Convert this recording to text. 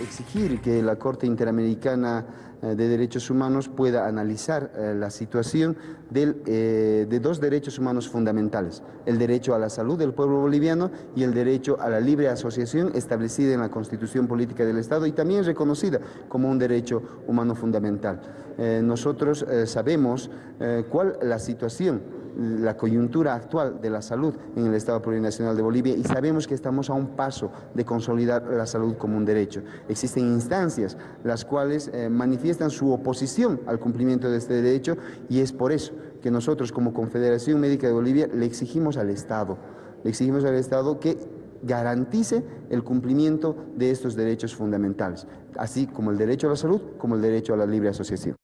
exigir que la Corte Interamericana eh, de Derechos Humanos pueda analizar eh, la situación del, eh, de dos derechos humanos fundamentales, el derecho a la salud del pueblo boliviano y el derecho a la libre asociación establecida en la Constitución Política del Estado y también reconocida como un derecho humano fundamental. nosotros sabemos cuál la situación la coyuntura actual de la salud en el Estado Plurinacional de Bolivia y sabemos que estamos a un paso de consolidar la salud como un derecho. Existen instancias las cuales eh, manifiestan su oposición al cumplimiento de este derecho y es por eso que nosotros como Confederación Médica de Bolivia le exigimos al Estado, le exigimos al Estado que garantice el cumplimiento de estos derechos fundamentales, así como el derecho a la salud como el derecho a la libre asociación.